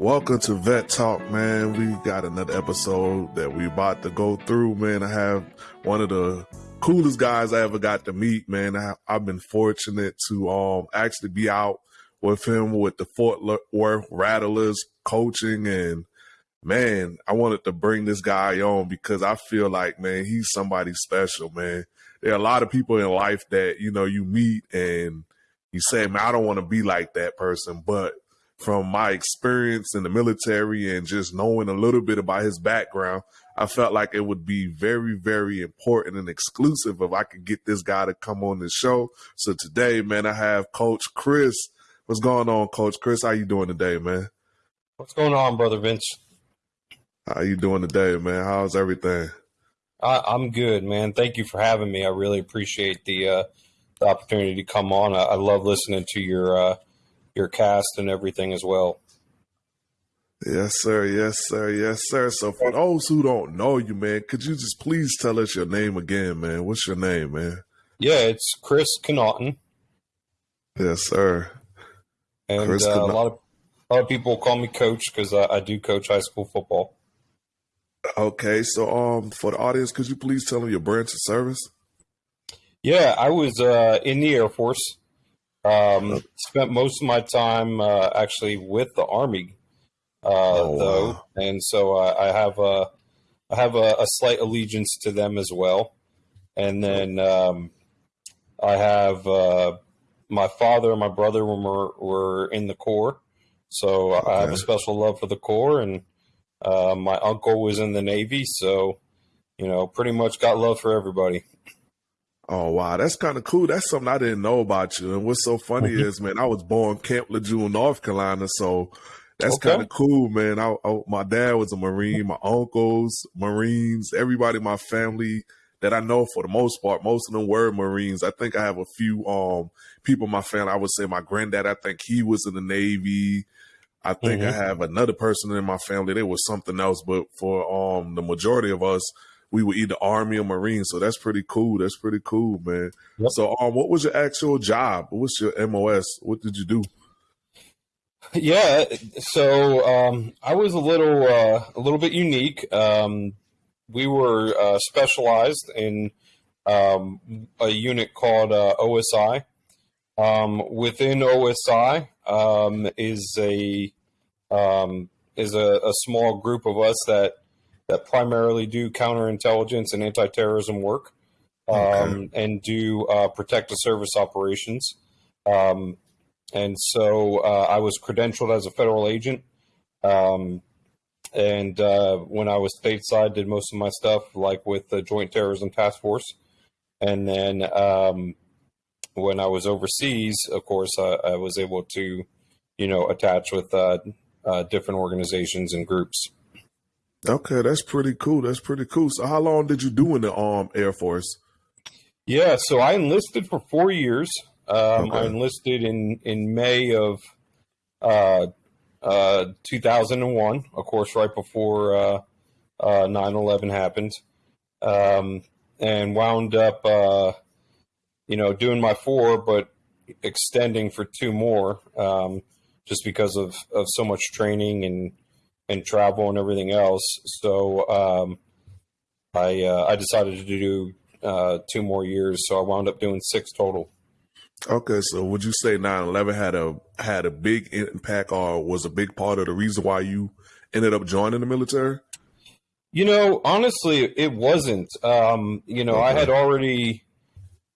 Welcome to Vet Talk, man. We got another episode that we about to go through, man. I have one of the coolest guys I ever got to meet, man. I, have been fortunate to um actually be out with him with the Fort Worth Rattlers coaching and man, I wanted to bring this guy on because I feel like, man, he's somebody special, man. There are a lot of people in life that, you know, you meet and you say, man, I don't want to be like that person. But from my experience in the military and just knowing a little bit about his background, I felt like it would be very, very important and exclusive if I could get this guy to come on the show. So today, man, I have Coach Chris. What's going on, Coach Chris? How you doing today, man? What's going on, brother Vince? How you doing today, man? How's everything? I, am good, man. Thank you for having me. I really appreciate the uh, the opportunity to come on. I, I love listening to your uh, your cast and everything as well. Yes, sir. Yes, sir. Yes, sir. So for those who don't know you, man, could you just please tell us your name again, man? What's your name, man? Yeah, it's Chris Connaughton. Yes, sir. And uh, a lot of a lot of people call me coach because I, I do coach high school football. Okay, so um, for the audience, could you please tell them your branch of service? Yeah, I was uh, in the Air Force. Um, spent most of my time uh, actually with the Army, uh, oh, though, wow. and so uh, I have a I have a, a, slight allegiance to them as well. And then um, I have uh, my father and my brother were were in the Corps, so okay. I have a special love for the Corps, and uh, my uncle was in the Navy, so you know, pretty much got love for everybody. Oh wow, that's kind of cool. That's something I didn't know about you. And what's so funny mm-hmm. is, man, I was born Camp Lejeune, North Carolina, so that's okay. kind of cool, man. I, I, my dad was a Marine, my uncles, Marines, everybody in my family that I know for the most part, most of them were Marines. I think I have a few um people in my family. I would say my granddad, I think he was in the Navy. I think mm-hmm. I have another person in my family. There was something else, but for um the majority of us, we were either Army or Marine. So that's pretty cool. That's pretty cool, man. Yep. So um, what was your actual job? What's your MOS? What did you do? Yeah, so um, I was a little uh, a little bit unique. Um, we were uh, specialized in um, a unit called uh, OSI. Um, within OSI, um, is a um, is a, a, small group of us that that primarily do counterintelligence and anti-terrorism work, um, okay. and do uh, protective service operations. Um, and so uh, I was credentialed as a federal agent. Um, and uh, when I was stateside, did most of my stuff like with the Joint Terrorism Task Force. And then um, when I was overseas, of course, I, I was able to you know, attached with uh, uh, different organizations and groups. Okay, that's pretty cool. That's pretty cool. So, how long did you do in the um, Air Force? Yeah, so I enlisted for four years. Um, okay. I enlisted in in May of uh, uh, 2001, of course, right before uh, uh, 9/11 happened, um, and wound up, uh, you know, doing my four, but extending for two more. Um, just because of, of so much training and and travel and everything else. So um, I uh, I decided to do uh, two more years. So I wound up doing six total. Okay, so would you say 9/11 had a had a big impact or was a big part of the reason why you ended up joining the military? You know, honestly, it wasn't. Um, you know, okay. I had already,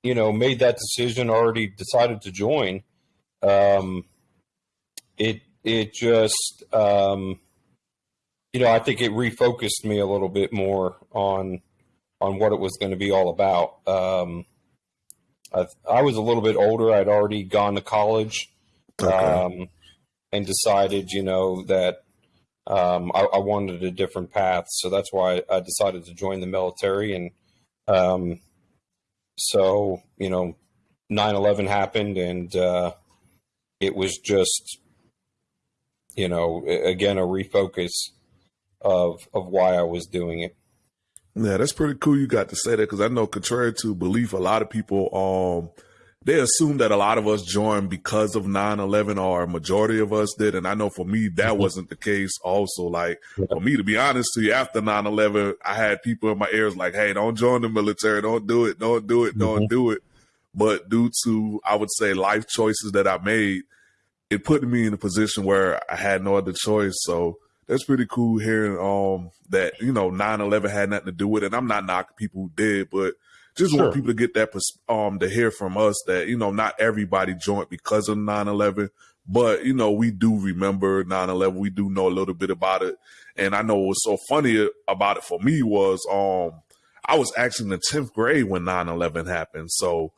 you know, made that decision, already decided to join. Um, it it just um, you know I think it refocused me a little bit more on on what it was going to be all about. Um, I, I, was a little bit older. I'd already gone to college okay. um, and decided, you know, that um, I, I, wanted a different path. So that's why I decided to join the military. And um, so, you know, 9 11 happened and uh, it was just you know, again, a refocus of of why I was doing it. Yeah, that's pretty cool. You got to say that because I know, contrary to belief, a lot of people um they assume that a lot of us joined because of 9-11 or a majority of us did and i know for me that mm-hmm. wasn't the case also like yeah. for me to be honest to you after 9-11 i had people in my ears like hey don't join the military don't do it don't do it mm-hmm. don't do it but due to i would say life choices that i made it put me in a position where i had no other choice so that's pretty cool hearing um that you know 9-11 had nothing to do with it. And i'm not knocking people who did but just sure. want people to get that um to hear from us that you know not everybody joined because of 9-11 but you know we do remember 9-11 we do know a little bit about it. And i know what's so funny about it for me was um i was actually in the 10th grade when 9-11 happened. So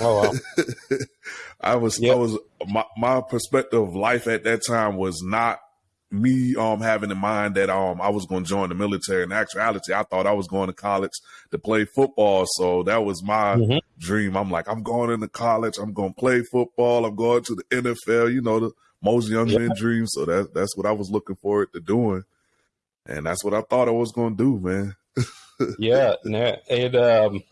oh wow. I was yep. i was my, my perspective of life at that time was not me um having in mind that um I was going to join the military. In actuality, I thought I was going to college to play football. So that was my mm-hmm. dream. I'm like, I'm going into college. I'm going to play football. I'm going to the NFL. You know, the most young yeah. men dream. So that that's what I was looking forward to doing, and that's what I thought I was going to do, man. yeah, and um.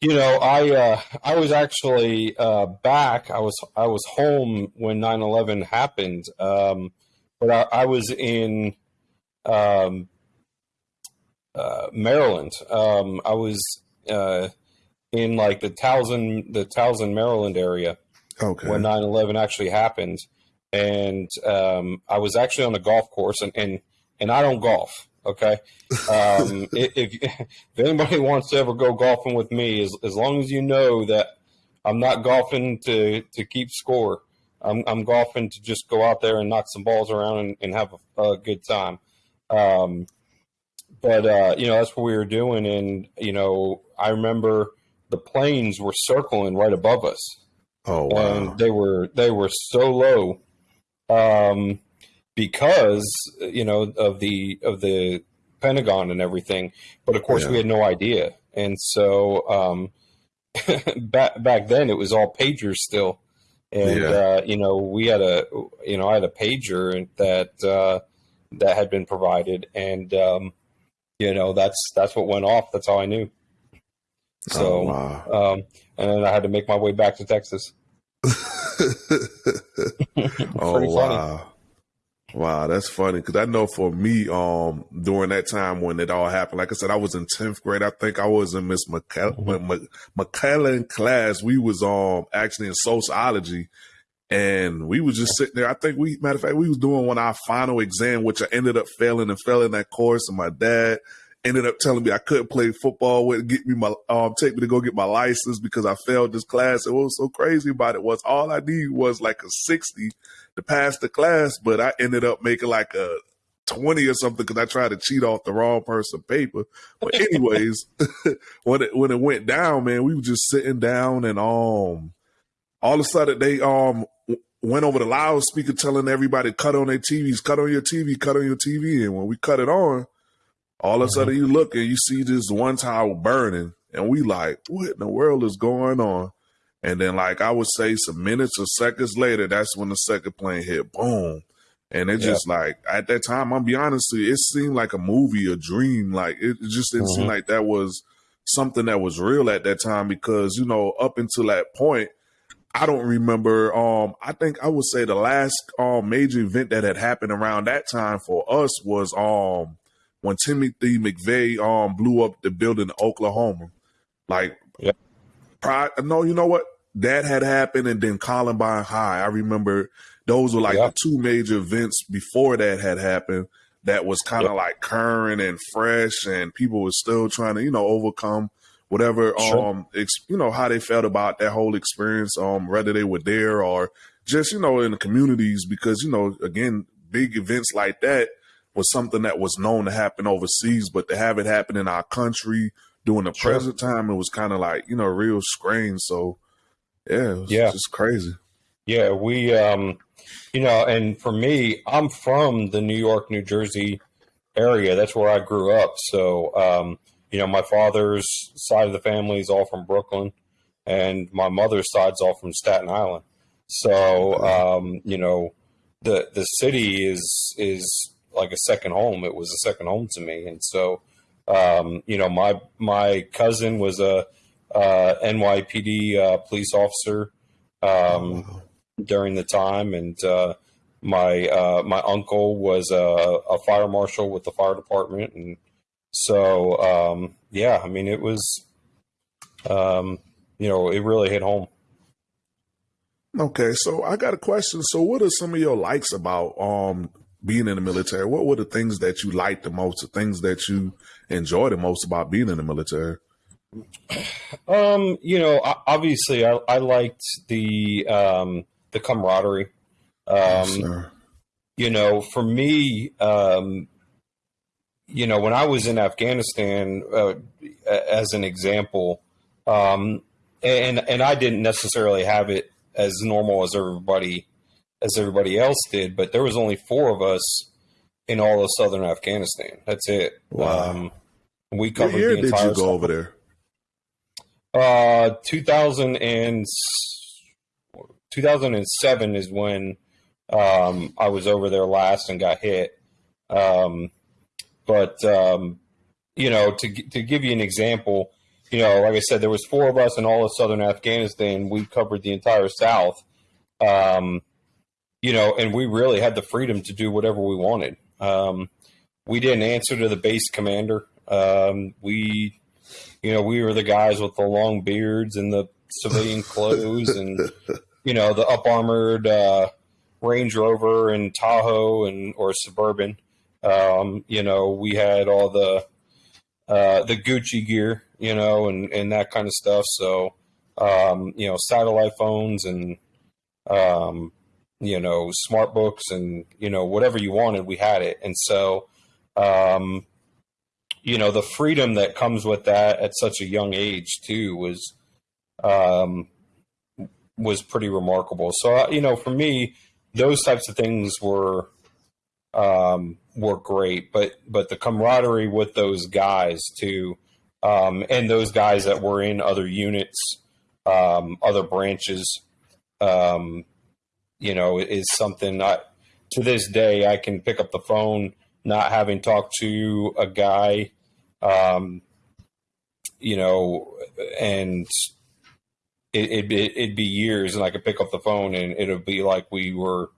You know, I uh, I was actually uh, back. I was I was home when 9-11 happened. Um, but I, I was in um, uh, Maryland. Um, I was uh, in like the Towson, the Towson, Maryland area okay. when 9-11 actually happened. And um, I was actually on a golf course and, and, and I don't golf. Okay. Um, if, if, anybody wants to ever go golfing with me, as, as long as you know that I'm not golfing to, to keep score, I'm, I'm golfing to just go out there and knock some balls around and, and have a, a, good time. Um, but uh, you know that's what we were doing, and you know I remember the planes were circling right above us. Oh wow! And they were they were so low, um, because you know of the of the Pentagon and everything. But of course, yeah. we had no idea, and so um, back back then it was all pagers still and yeah. uh, you know we had a you know I had a pager that uh, that had been provided, and um, you know that's that's what went off. That's all I knew. So, oh, wow. um, and then I had to make my way back to Texas. oh wow. Wow, that's funny because I know for me, um, during that time when it all happened, like I said, I was in tenth grade. I think I was in Miss McKellen, mm-hmm. class. We was um actually in sociology, and we was just sitting there. I think we, matter of fact, we was doing one our final exam, which I ended up failing and failing that course. And my dad ended up telling me I couldn't play football with get me my um take me to go get my license because I failed this class. And what was so crazy about it was all I needed was like a sixty to pass the class, but I ended up making like a 20 or something because I tried to cheat off the wrong person paper. But anyways, when it when it went down, man, we were just sitting down and um all of a sudden they um went over the loudspeaker telling everybody cut on their TVs, cut on your TV, cut on your TV. And when we cut it on, all of a mm-hmm. sudden you look and you see this one tower burning, and we like, what in the world is going on? And then, like I would say, some minutes or seconds later, that's when the second plane hit. Boom. And it just like at that time, I'm be honest with you, it seemed like a movie, a dream. Like it, just didn't mm-hmm. seem like that was something that was real at that time because, you know, up until that point, I don't remember. Um, I think I would say the last um major event that had happened around that time for us was um when Timothy McVeigh um blew up the building in Oklahoma. Like, yeah. Prior, no, you know what? that had happened and then Columbine High. I remember those were like yep. the two major events before that had happened that was kind of yep. like current and fresh and people were still trying to, you know, overcome whatever sure. um ex- you know how they felt about that whole experience um whether they were there or just you know in the communities because you know again big events like that was something that was known to happen overseas but to have it happen in our country during the sure. present time it was kind of like you know real strange so yeah, it yeah, just crazy. Yeah, we, um, you know, and for me, I'm from the New York, New Jersey area. That's where I grew up. So, um, you know, my father's side of the family is all from Brooklyn, and my mother's side's all from Staten Island. So, um, you know, the the city is is like a second home. It was a second home to me, and so, um, you know, my my cousin was a uh, NYPD uh, police officer um, during the time, and uh, my uh, my uncle was a, a, fire marshal with the fire department, and so um, yeah, I mean, it was, um, you know, it really hit home. Okay, so I got a question. So, what are some of your likes about um being in the military? What were the things that you liked the most, the things that you enjoy the most about being in the military? Um, you know, obviously, I, I liked the um, the camaraderie. Um, yes, you know, for me, um, you know, when I was in Afghanistan, uh, as an example, um, and and I didn't necessarily have it as normal as everybody as everybody else did, but there was only four of us in all of southern Afghanistan. That's it. Wow. Um, we covered year the entire. Did you go over there? Uh, 2000 and 2007 is when um, I was over there last and got hit. Um, but um, you know, to to give you an example, you know, like I said, there was four of us in all of southern Afghanistan. We covered the entire South. Um, you know, and we really had the freedom to do whatever we wanted. Um, we didn't answer to the base commander. Um, we, you know, we were the guys with the long beards and the civilian clothes and, you know, the up armored uh, Range Rover and Tahoe and or Suburban. Um, you know, we had all the uh, the Gucci gear, you know, and and that kind of stuff. So, um, you know, satellite phones and um, you know, smart books and, you know, whatever you wanted, we had it. And so, um, you know, the freedom that comes with that at such a young age too was, um, was pretty remarkable. So, uh, you know, for me, those types of things were, um, were great, but, but the camaraderie with those guys too, um, and those guys that were in other units, um, other branches, um, you know, is something to this day I can pick up the phone, not having talked to a guy, um, you know, and it, would it'd be years and I could pick up the phone and it'll be like we were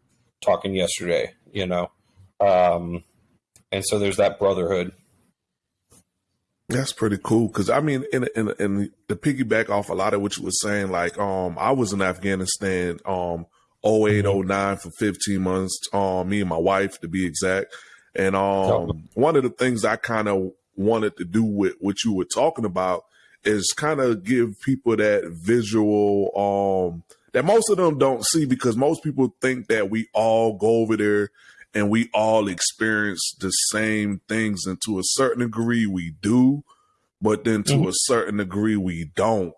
talking yesterday, you know? Um, and so there's that brotherhood. That's pretty cool. Cause I mean, in, in, in the piggyback off a lot of what you were saying, like, um, I was in Afghanistan, um, 08, mm-hmm. 09 for 15 months. Um, me and my wife to be exact. And um, one of the things I kind of wanted to do with what you were talking about is kind of give people that visual um that most of them don't see because most people think that we all go over there and we all experience the same things and to a certain degree we do but then to mm-hmm. a certain degree we don't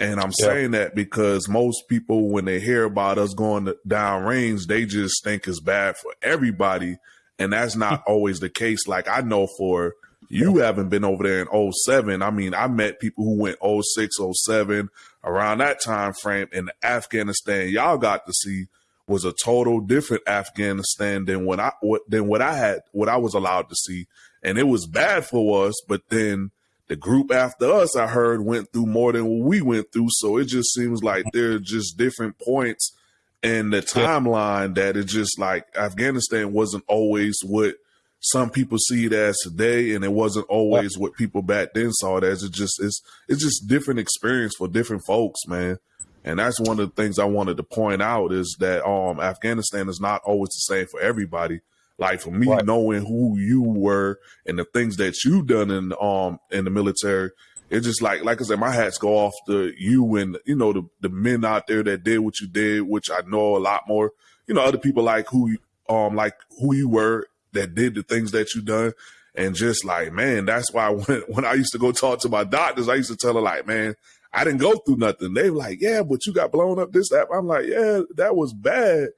and I'm yeah. saying that because most people, when they hear about us going down range, they just think it's bad for everybody. And that's not always the case. Like I know for you haven't been over there in 07. I mean, I met people who went 06, 07 around that time frame in Afghanistan. Y'all got to see was a total different Afghanistan than what I what than what I had what I was allowed to see. And it was bad for us, but then the group after us, I heard, went through more than what we went through. So it just seems like there are just different points in the timeline that it just like Afghanistan wasn't always what some people see it as today, and it wasn't always what people back then saw it as. It just it's it's just different experience for different folks, man. And that's one of the things I wanted to point out is that um Afghanistan is not always the same for everybody. Like for me, right. knowing who you were and the things that you done in um in the military, it's just like like I said, my hats go off to you and you know the the men out there that did what you did, which I know a lot more. You know, other people like who um like who you were that did the things that you done. And just like, man, that's why when when I used to go talk to my doctors, I used to tell her like, man, I didn't go through nothing. They were like, yeah, but you got blown up this, that. I'm like, yeah, that was bad.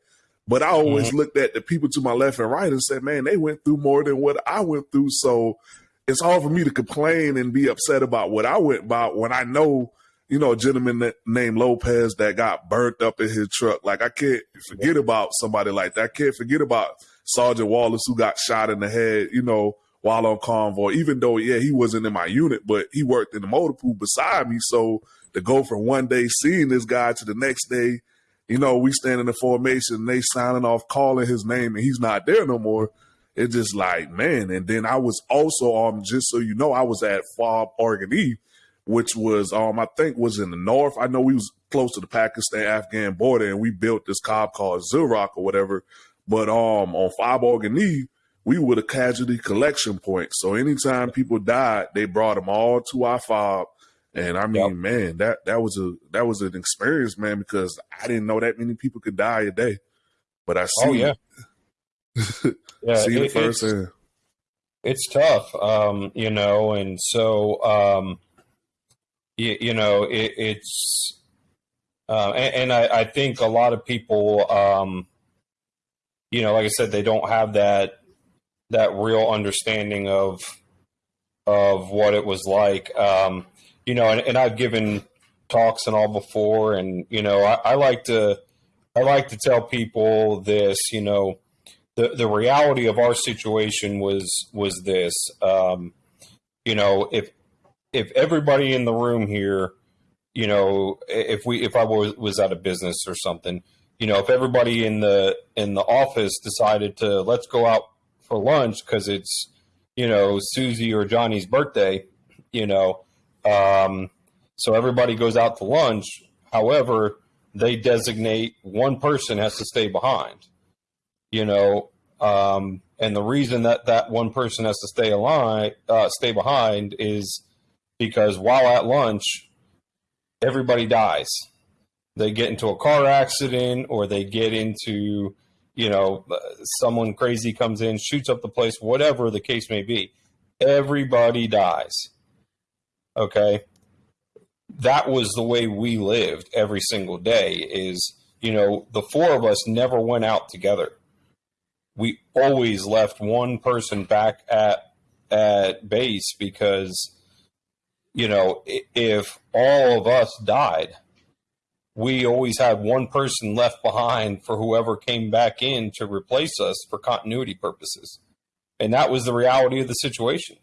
But I always mm-hmm. looked at the people to my left and right and said, man, they went through more than what I went through. So it's hard for me to complain and be upset about what I went about when I know, you know, a gentleman named Lopez that got burnt up in his truck. Like I can't forget about somebody like that. I can't forget about Sergeant Wallace who got shot in the head, you know, while on convoy, even though, yeah, he wasn't in my unit, but he worked in the motor pool beside me. So to go from one day seeing this guy to the next day, you know, we stand in the formation, they signing off, calling his name, and he's not there no more. It's just like, man. And then I was also, um, just so you know, I was at FOB Orgun-E, which was, um, I think was in the north. I know we was close to the Pakistan Afghan border, and we built this cob called Zerok or whatever. But um, on FOB Orgun-E, we were the casualty collection point. So anytime people died, they brought them all to our fob. And I mean, yep. man, that that was a that was an experience, man, because I didn't know that many people could die a day. But I see, oh, yeah, yeah, see it, it firsthand. It's, it's tough, um, you know, and so um, you, you know, it, it's uh, and, and I, I, think a lot of people, um, you know, like I said, they don't have that that real understanding of of what it was like. Um, you know, and, and, I've given talks and all before, and you know, I, I, like to I like to tell people this. You know, the the reality of our situation was was this. Um, you know, if if everybody in the room here, you know, if we if I was was out of business or something, you know, if everybody in the in the office decided to let's go out for lunch because it's you know Susie or Johnny's birthday, you know, um, so everybody goes out to lunch. However, they designate one person has to stay behind, you know, um, and the reason that that one person has to stay alive, uh, stay behind is because while at lunch, everybody dies. They get into a car accident or they get into you know, someone crazy comes in, shoots up the place, whatever the case may be. Everybody dies. Okay. That was the way we lived every single day is, you know, the four of us never went out together. We always left one person back at at base because you know, if all of us died, we always had one person left behind for whoever came back in to replace us for continuity purposes. And that was the reality of the situation.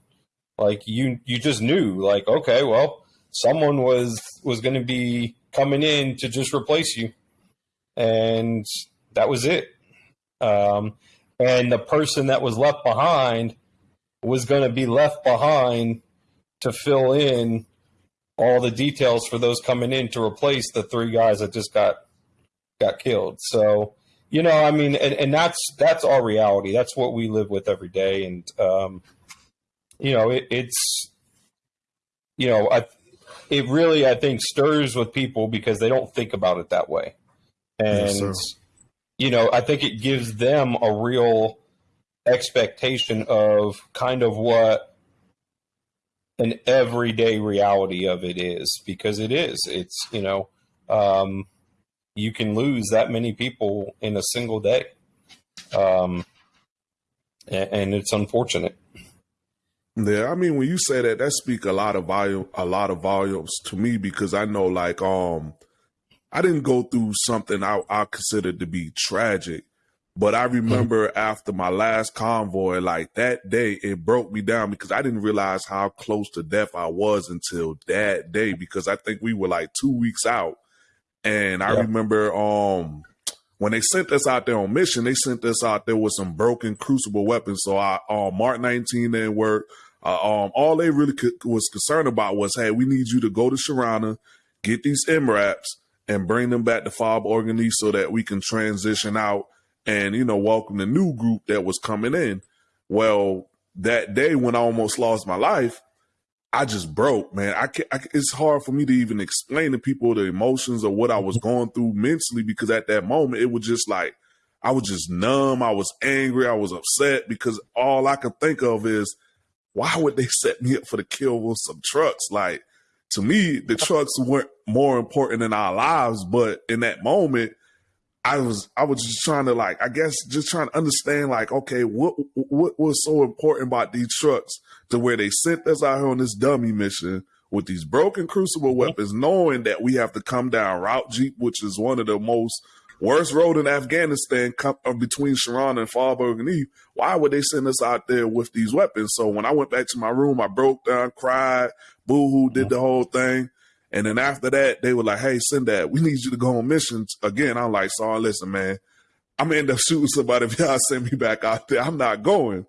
Like you you just knew like okay, well, someone was was going to be coming in to just replace you. And that was it. Um, and the person that was left behind was going to be left behind to fill in all the details for those coming in to replace the three guys that just got got killed. So, you know, I mean, and, and that's that's our reality. That's what we live with every day, and um, you know, it, it's you know, I it really I think stirs with people because they don't think about it that way, and yes, you know, I think it gives them a real expectation of kind of what an everyday reality of it is because it is. It's you know, um, you can lose that many people in a single day, um, and, and it's unfortunate. Yeah, I mean, when you say that, that speak a lot of volume, a lot of volumes to me because I know, like, um, I didn't go through something I, I considered to be tragic, but I mm-hmm. remember after my last convoy, like that day, it broke me down because I didn't realize how close to death I was until that day because I think we were like two weeks out. And I yeah. remember um when they sent us out there on mission, they sent us out there with some broken crew-served weapons. So I um Mark 19 didn't work. Uh, um, all they really co- was concerned about was, hey, we need you to go to Sharana, get these MRAPs, and bring them back to FOB Orgun-E so that we can transition out and you know welcome the new group that was coming in. Well, that day when I almost lost my life, I just broke, man. I, can, I it's hard for me to even explain to people the emotions or what I was mm-hmm. going through mentally because at that moment it was just like I was just numb. I was angry. I was upset because all I could think of is why would they set me up for the kill with some trucks? Like to me, the trucks weren't more important in our lives, but in that moment, I was I was just trying to like I guess just trying to understand like okay what what was so important about these trucks to where they sent us out here on this dummy mission with these broken crew-served weapons, knowing that we have to come down Route Jeep, which is one of the most worst road in Afghanistan uh, between Sharon and Fallberg and Eve. Why would they send us out there with these weapons? So when I went back to my room, I broke down, cried, boo hoo, did the whole thing. And then after that, they were like, hey, send that. We need you to go on missions again. I'm like, sorry, listen, man, I'm gonna end up shooting somebody if y'all send me back out there. I'm not going.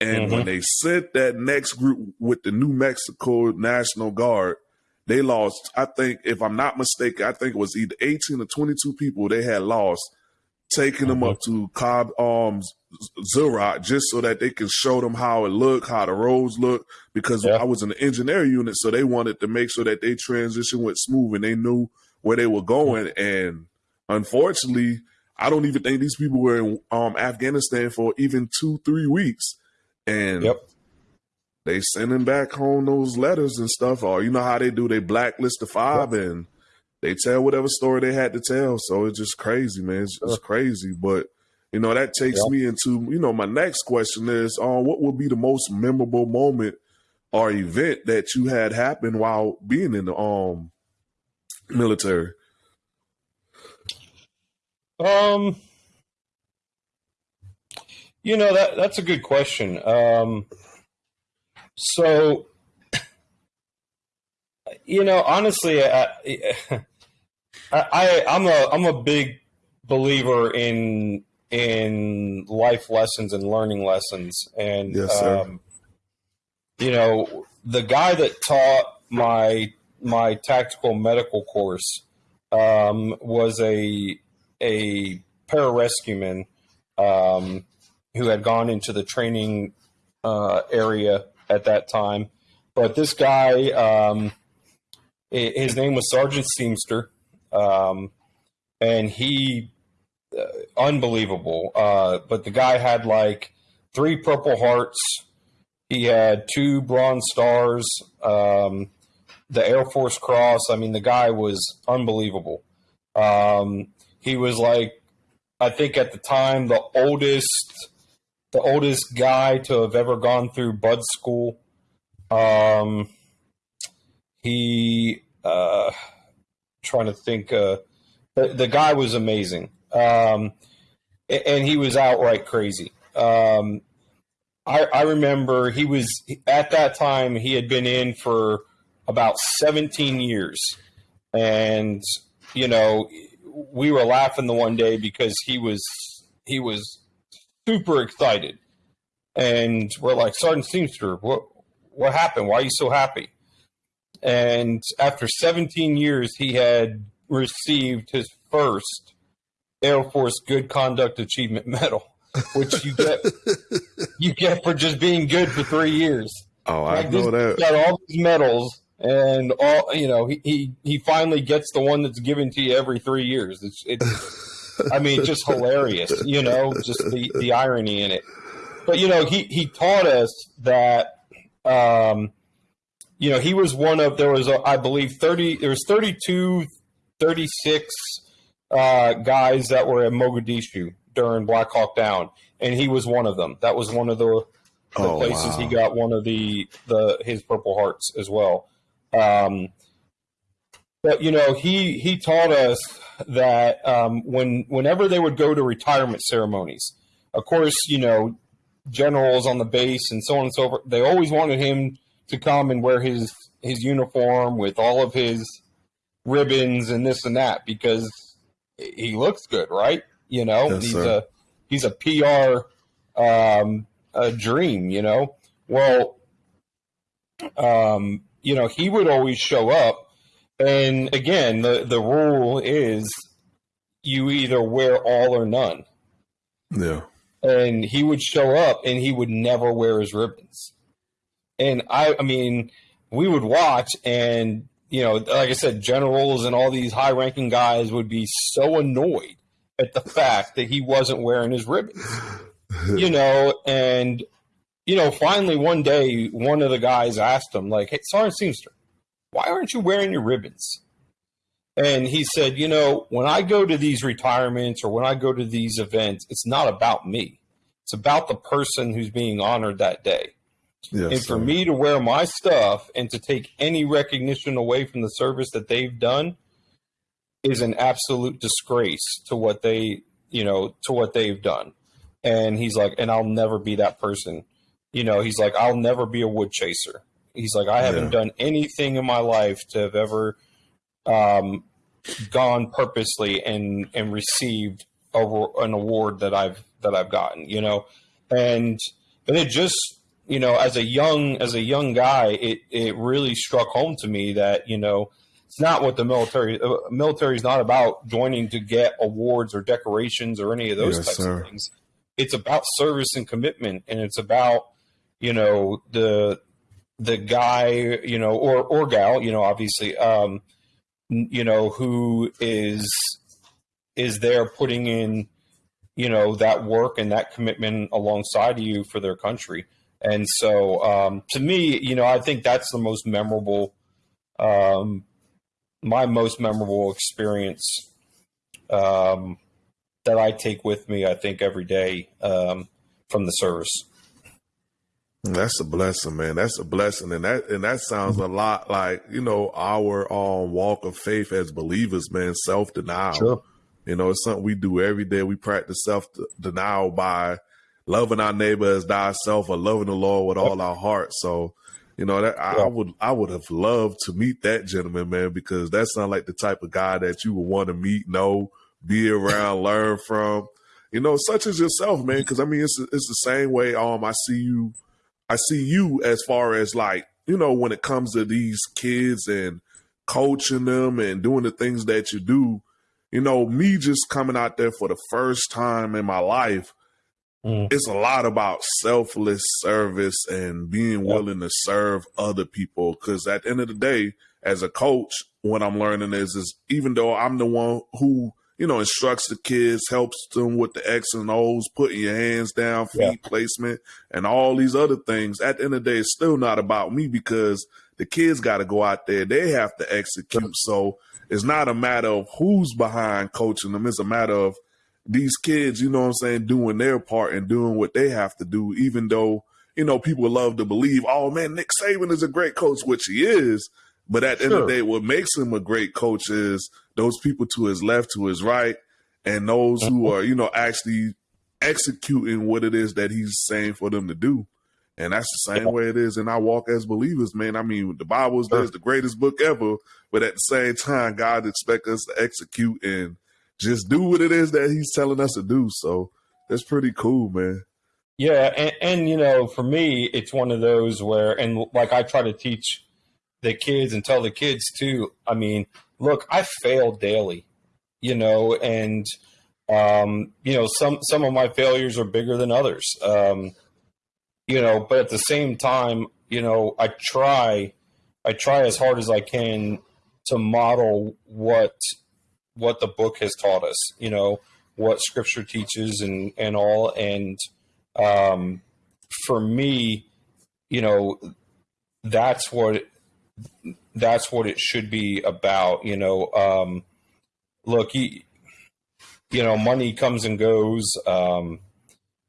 And mm-hmm. when they sent that next group with the New Mexico National Guard, they lost, I think, if I'm not mistaken, I think it was either 18 or 22 people they had lost, taking mm-hmm. them up to Cobb um Zerok just so that they can show them how it looked, how the roads look. Because yeah. I was in the engineer unit, so they wanted to make sure that they transition went smooth and they knew where they were going. And unfortunately, I don't even think these people were in um, Afghanistan for even two, three weeks. And yep they sending back home those letters and stuff, or you know how they do, they blacklist the five and they tell whatever story they had to tell. So it's just crazy, man. It's, it's crazy. But you know, that takes yeah. me into, you know, my next question is uh, what would be the most memorable moment or event that you had happen while being in the um military? Um you know that that's a good question. Um so, you know, honestly, I, I I'm a I'm a big believer in in life lessons and learning lessons, and yes, um, you know, the guy that taught my my tactical medical course um, was a a pararescueman um, who had gone into the training uh, area at that time. But this guy, um, his name was Sergeant Seamster, um, and he uh, unbelievable. Uh, but the guy had like three Purple Hearts. He had two Bronze Stars, um, the Air Force Cross. I mean, the guy was unbelievable. Um, he was like, I think at the time, the oldest the oldest guy to have ever gone through Bud School. Um, he, uh, trying to think, uh, the, the guy was amazing. Um, and he was outright crazy. Um, I, I remember he was at that time he had been in for about 17 years, and you know we were laughing the one day because he was he was super excited. And we're like, Sergeant Seamster, what what happened? Why are you so happy? And after 17 years, he had received his first Air Force Good Conduct Achievement Medal, which you get you get for just being good for three years. Oh, like I know that. Got all these medals, and all you know, he, he he finally gets the one that's given to you every three years. It's it's I mean, just hilarious, you know, just the, the irony in it. But, you know, he, he taught us that, um, you know, he was one of, there was, a, I believe, 30, there was 32, 36 uh, guys that were at Mogadishu during Black Hawk Down, and he was one of them. That was one of the, the oh, places wow. he got one of the, the, his Purple Hearts as well. Um, but you know, he he taught us that um, when whenever they would go to retirement ceremonies, of course, you know, generals on the base and so on and so forth, they always wanted him to come and wear his his uniform with all of his ribbons and this and that because he looks good, right? You know, yes, he's sir. a he's a PR um, a dream, you know. Well, um, you know, he would always show up and again, the, the rule is you either wear all or none. Yeah. And he would show up and he would never wear his ribbons. And I I mean, we would watch and you know, like I said, generals and all these high ranking guys would be so annoyed at the fact that he wasn't wearing his ribbons. you know, and you know, finally one day one of the guys asked him, like, Hey, Sergeant Seamster, why aren't you wearing your ribbons? And he said, you know, when I go to these retirements or when I go to these events, it's not about me. It's about the person who's being honored that day. Yes, and for me to wear my stuff and to take any recognition away from the service that they've done, is an absolute disgrace to what they, you know, to what they've done. And he's like, and I'll never be that person. You know, he's like, I'll never be a wood chaser. He's like, I haven't yeah. done anything in my life to have ever um, gone purposely and and received a, an award that I've that I've gotten. You know, and but it just you know as a young as a young guy, it it really struck home to me that you know it's not what the military uh, military is not about joining to get awards or decorations or any of those yes, types sir. of things. It's about service and commitment, and it's about you know the the guy you know or or gal you know obviously um you know who is is there putting in you know that work and that commitment alongside you for their country. And so um, to me you know i think that's the most memorable um, my most memorable experience um, that i take with me i think every day um, from the service that's a blessing, man. That's a blessing, and that and that sounds a lot like you know our um, walk of faith as believers, man. Self denial. Sure. You know, it's something we do every day. We practice self denial by loving our neighbor as thyself or loving the Lord with all our heart. So, you know, that I, I would I would have loved to meet that gentleman, man, because that sounds like the type of guy that you would want to meet, know, be around, learn from. You know, such as yourself, man. Because I mean, it's it's the same way. Um, I see you, I see you as far as like you know when it comes to these kids and coaching them and doing the things that you do you know, me just coming out there for the first time in my life, mm. it's a lot about selfless service and being yep. willing to serve other people. Because at the end of the day, as a coach, what I'm learning is, is even though I'm the one who you know, instructs the kids, helps them with the X and O's, putting your hands down, feet yeah. placement, and all these other things. At the end of the day, it's still not about me because the kids got to go out there. They have to execute. So it's not a matter of who's behind coaching them. It's a matter of these kids, you know what I'm saying, doing their part and doing what they have to do, even though, you know, people love to believe, oh man, Nick Saban is a great coach, which he is. But at the sure. end of the day, what makes him a great coach is those people to his left, to his right, and those who mm-hmm. are, you know, actually executing what it is that he's saying for them to do. And that's the same way it is And I walk as believers, man. I mean, the Bible is the greatest book ever, but at the same time, God expects us to execute and just do what it is that He's telling us to do. So that's pretty cool, man. Yeah, and, and you know, for me, it's one of those where, and like I try to teach the kids and tell the kids too. I mean, look, I fail daily, you know, and um, you know, some some of my failures are bigger than others. Um, you know, but at the same time, you know, I try, I try as hard as I can to model what what the book has taught us. You know, what Scripture teaches and and all. And um, for me, you know, that's what that's what it should be about. You know, um, look, he, you know, money comes and goes. Um,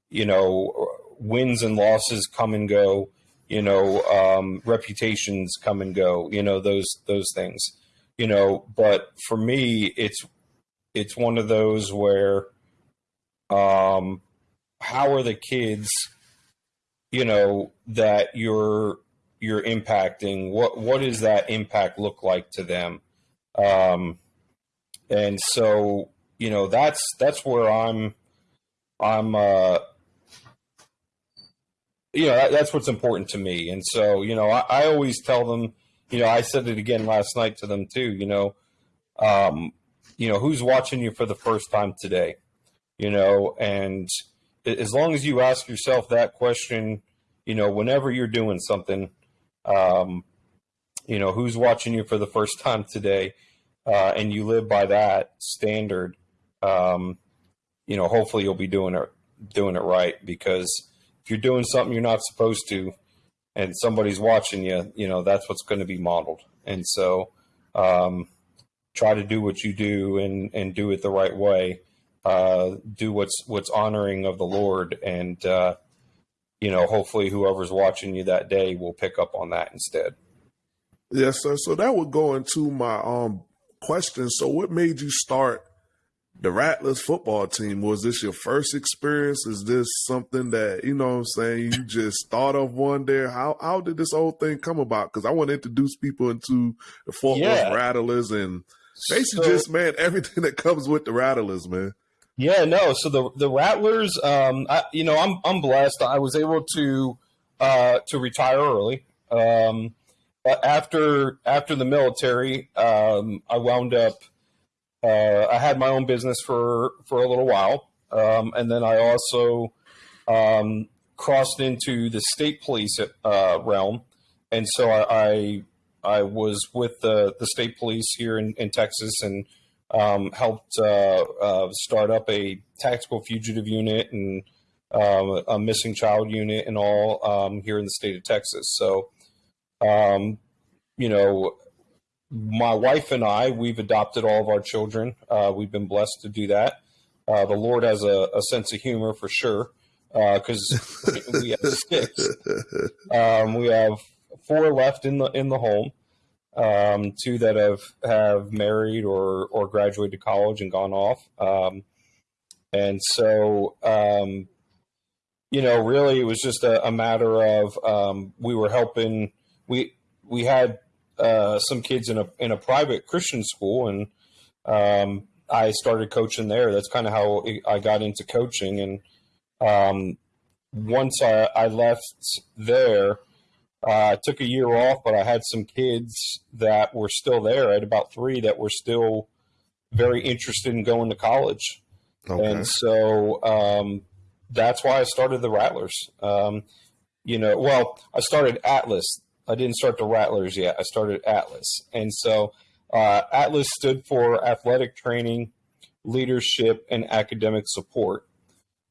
you know, wins and losses come and go. You know, um, reputations come and go. You know those those things. You know, but for me, it's it's one of those where, um, how are the kids? You know that you're you're impacting. What what does that impact look like to them? Um, and so you know that's that's where I'm I'm uh, you know that, that's what's important to me and so you know I, I, always tell them you know i said it again last night to them too you know um you know who's watching you for the first time today you know and as long as you ask yourself that question you know whenever you're doing something um you know who's watching you for the first time today uh, and you live by that standard um you know hopefully you'll be doing it doing it right because if you're doing something you're not supposed to and somebody's watching you, you know, that's what's going to be modeled. And so um, try to do what you do and, and do it the right way. Uh, do what's what's honoring of the Lord, and uh, you know, hopefully, whoever's watching you that day will pick up on that instead. Yes, sir. So that would go into my um question. So, what made you start the Rattlers football team? Was this your first experience? Is this something that you know? what I'm saying you just thought of one day. How how did this whole thing come about? Because I want to introduce people into the Fort yeah. Rattlers and basically so, just man everything that comes with the Rattlers, man. Yeah, no. So the the Rattlers, um, I, you know, I'm I'm blessed. I was able to uh, to retire early. Um, after after the military, um, I wound up. Uh, I had my own business for for a little while, um, and then I also um, crossed into the state police uh, realm, and so I, I, I was with the the state police here in, in Texas and um, helped uh, uh, start up a tactical fugitive unit and um, a missing child unit and all um, here in the state of Texas. So, um, you know, my wife and I, we've adopted all of our children. Uh, we've been blessed to do that. Uh, the Lord has a, a, sense of humor for sure because uh, we have six. Um, we have four left in the in the home um, two that have have married or or graduated college and gone off. Um, and so, um, you know, really, it was just a, a matter of um, we were helping. We we had uh, some kids in a in a private Christian school, and um, I started coaching there. That's kind of how I got into coaching. And um, once I, I left there, uh, I took a year off, but I had some kids that were still there. I had about three that were still very interested in going to college. Okay. And so um, that's why I started the Rattlers. Um, you know, well, I started Atlas. I didn't start the Rattlers yet. I started Atlas. And so uh, Atlas stood for Athletic Training, Leadership, and Academic Support.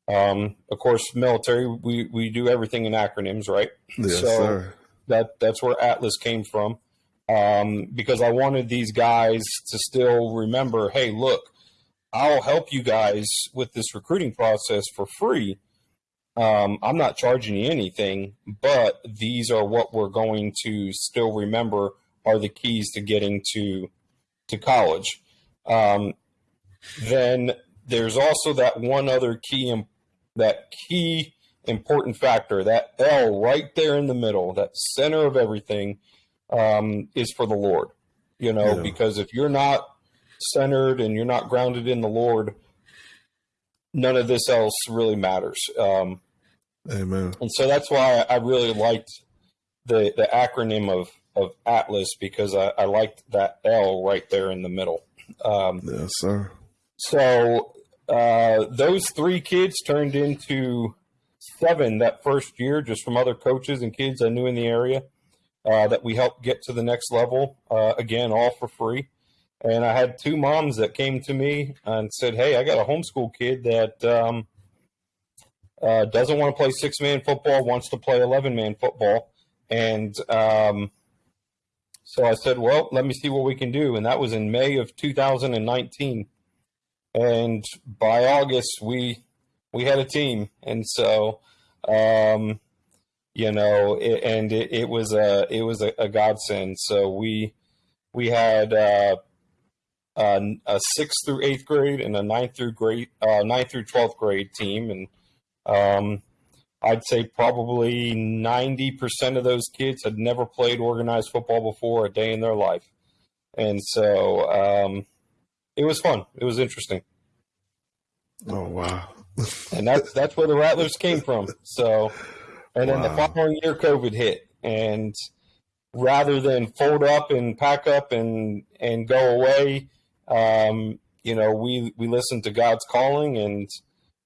Um, of course, military, we, we do everything in acronyms, right? Yes, so, sir that that's where Atlas came from. Um, because I wanted these guys to still remember, hey, look, I'll help you guys with this recruiting process for free. Um, I'm not charging you anything, but these are what we're going to still remember are the keys to getting to to college. Um, then there's also that one other key that key important factor. That L right there in the middle, that center of everything, um, is for the Lord. You know, yeah. because if you're not centered and you're not grounded in the Lord, none of this else really matters. Um, Amen. And so that's why I really liked the the acronym of of Atlas because I, I liked that L right there in the middle. Um, yes, sir. So uh, those three kids turned into seven that first year, just from other coaches and kids I knew in the area uh, that we helped get to the next level. Uh, again, all for free. And I had two moms that came to me and said, "Hey, I got a homeschool kid that um, uh, doesn't want to play six man football, wants to play eleven man football." And um, so I said, "Well, let me see what we can do." And that was in May of 2019. And by August, we we had a team, and so um, you know, it, and it, it, was a it was a, a, godsend. So we we had uh, a, a, sixth through eighth grade and a ninth through grade uh, ninth through twelfth grade team, and um, I'd say probably ninety percent of those kids had never played organized football before a day in their life, and so um, it was fun. It was interesting. Oh wow! and that's that's where the Rattlers came from. So, and then wow. the following year, COVID hit, and rather than fold up and pack up and and go away, um, you know, we we listened to God's calling, and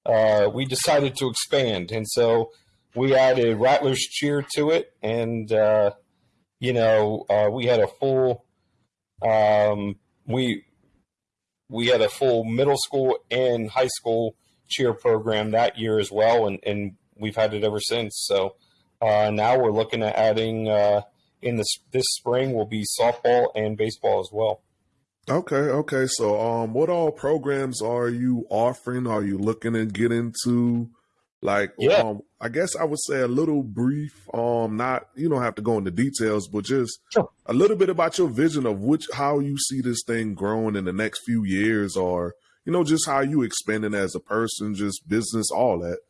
uh, we decided to expand, and so we added Rattlers cheer to it, and uh, you know, uh, we had a full. Um, we we had a full middle school and high school cheer program that year as well, and, and we've had it ever since. So uh, now we're looking at adding uh, in this this spring will be softball and baseball as well. Okay, okay. So, um, what all programs are you offering? Are you looking to get into Like, yeah. um, I guess I would say a little brief. Um, not you don't have to go into details, but just sure. a little bit about your vision of which how you see this thing growing in the next few years, or you know, just how you expanding as a person, just business, all that.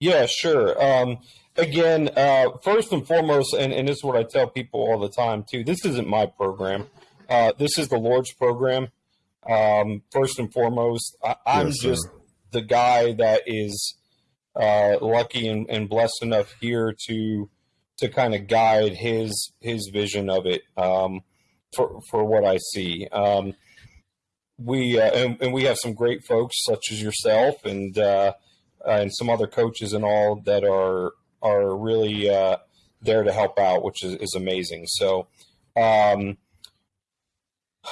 Yeah, sure. Um, again, uh, first and foremost, and, and this is what I tell people all the time too. This isn't my program. Uh, this is the Lord's program. Um, first and foremost, I, am yes, just the guy that is uh, lucky and, and, blessed enough here to to kind of guide his his vision of it um, for for what I see. Um, we uh, and, and, we have some great folks such as yourself and uh, and some other coaches and all that are are really uh, there to help out, which is, is amazing. So. Um,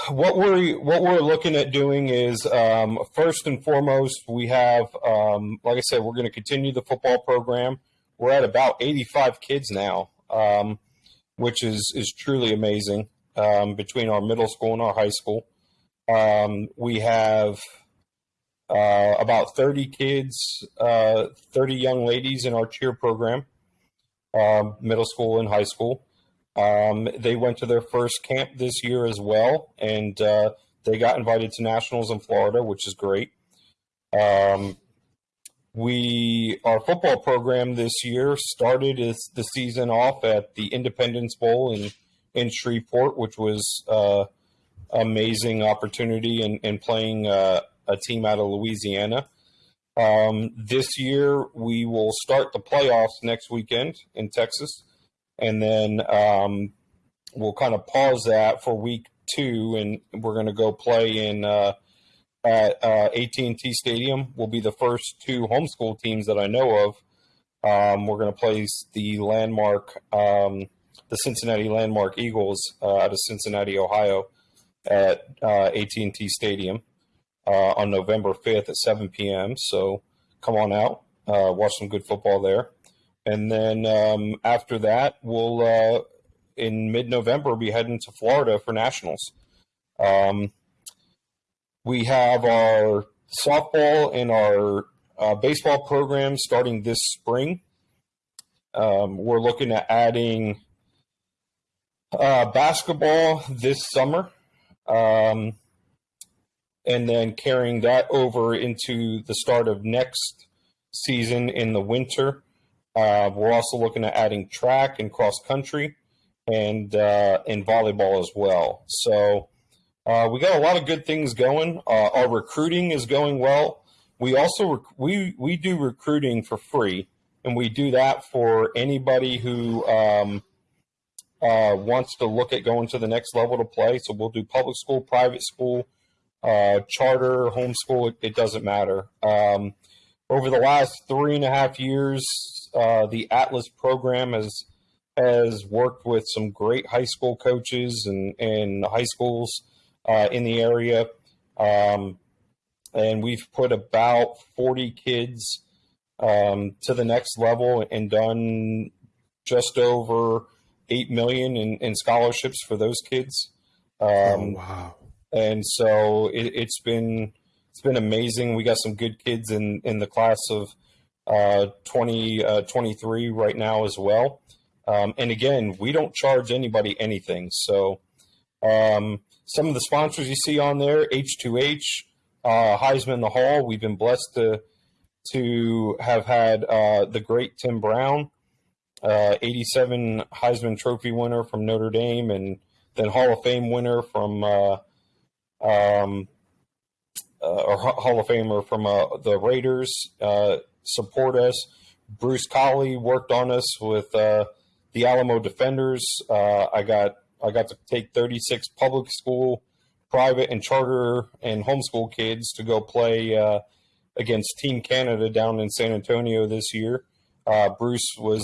what we're what we're looking at doing is um, first and foremost we have um, like I said we're going to continue the football program. We're at about 85 kids now, um, which is is truly amazing um, between our middle school and our high school. Um, we have uh, about 30 kids, uh, 30 young ladies in our cheer program, um, middle school and high school. Um, they went to their first camp this year as well, and uh, they got invited to nationals in Florida, which is great. Um, we our football program this year started the season off at the Independence Bowl in in Shreveport, which was uh, amazing opportunity in, in, playing uh, a team out of Louisiana. Um, this year, we will start the playoffs next weekend in Texas and then um, we'll kind of pause that for week two, and we're going to go play in uh, at uh, AT&T Stadium. Will be the first two homeschool teams that I know of. Um, we're going to play the landmark, um, the Cincinnati Landmark Eagles uh, out of Cincinnati, Ohio, at uh, AT&T Stadium uh, on November 5th at 7 p.m. So come on out, uh, watch some good football there and then um, after that, we'll uh, in mid-November be heading to Florida for nationals. Um, we have our softball and our uh, baseball program starting this spring. Um, we're looking at adding uh, basketball this summer, um, and then carrying that over into the start of next season in the winter. Uh, we're also looking at adding track and cross country and uh, and volleyball as well. So uh, we got a lot of good things going. Uh, our recruiting is going well. We also we we do recruiting for free, and we do that for anybody who um, uh, wants to look at going to the next level to play. So we'll do public school, private school, uh, charter, homeschool. It, it doesn't matter. Um, over the last three and a half years, uh, the Atlas program has has worked with some great high school coaches and and high schools uh, in the area, um, and we've put about forty kids um, to the next level and done just over eight million in, in scholarships for those kids. Um, oh, wow! And so it, it's been it's been amazing. We got some good kids in in the class of uh, 2023 uh, right now as well. Um, and again, we don't charge anybody anything. So um, some of the sponsors you see on there, H2H, uh, Heisman the Hall. We've been blessed to to have had uh, the great Tim Brown, uh, 87 Heisman Trophy winner from Notre Dame, and then Hall of Fame winner from uh, um, uh, or Hall of Famer from uh, the Raiders, uh, support us. Bruce Collie worked on us with the Alamo Defenders. I got I got to take 36 public school, private, and charter and homeschool kids to go play against Team Canada down in San Antonio this year. Bruce was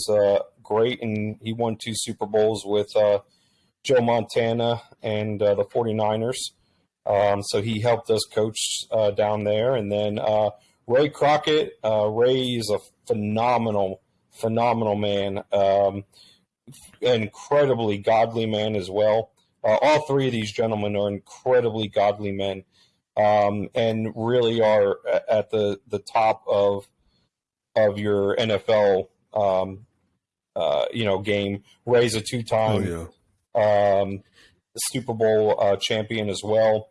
great, and he won two Super Bowls with Joe Montana and the 49ers. Um, so he helped us coach uh, down there. And then uh, Ray Crockett, uh, Ray is a phenomenal, phenomenal man, um, incredibly godly man as well. Uh, all three of these gentlemen are incredibly godly men um, and really are at the, the top of of your NFL, um, uh, you know, game. Ray's a two-time oh, yeah. um, Super Bowl uh, champion as well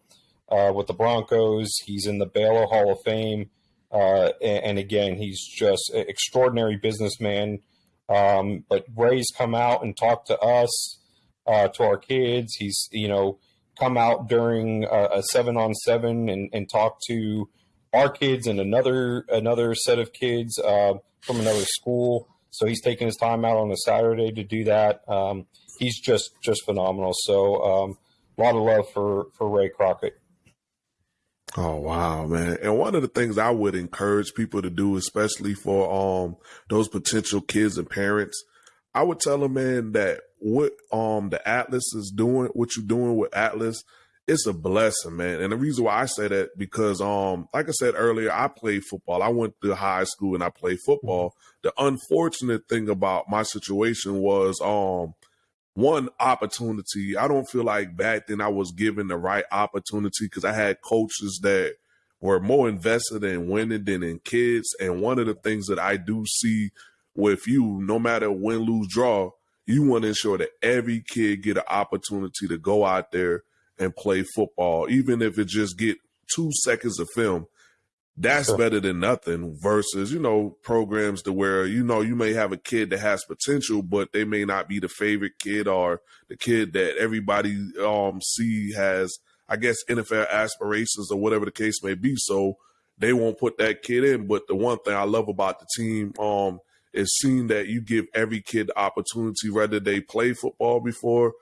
uh, with the Broncos. He's in the Baylor Hall of Fame, uh, and, and, again, he's just an extraordinary businessman. Um, but Ray's come out and talked to us, uh, to our kids. He's you know come out during a, a seven on seven and, and talk to our kids and another another set of kids uh, from another school. So he's taking his time out on a Saturday to do that. Um, he's just just phenomenal. So um, a lot of love for for Ray Crockett. Oh wow, man. And one of the things I would encourage people to do, especially for um those potential kids and parents, I would tell them, man, that what um the Atlas is doing, what you're doing with Atlas, it's a blessing, man. And the reason why I say that because um like I said earlier, I played football. I went to high school and I played football. Mm-hmm. The unfortunate thing about my situation was um one opportunity. I don't feel like back then I was given the right opportunity because I had coaches that were more invested in winning than in kids. And one of the things that I do see with you, no matter win, lose, draw, you want to ensure that every kid get an opportunity to go out there and play football, even if it just get two seconds of film that's sure. better than nothing versus you know programs to where you know you may have a kid that has potential but they may not be the favorite kid or the kid that everybody um see has i guess nfl aspirations or whatever the case may be so they won't put that kid in but the one thing i love about the team um is seeing that you give every kid the opportunity whether they play football before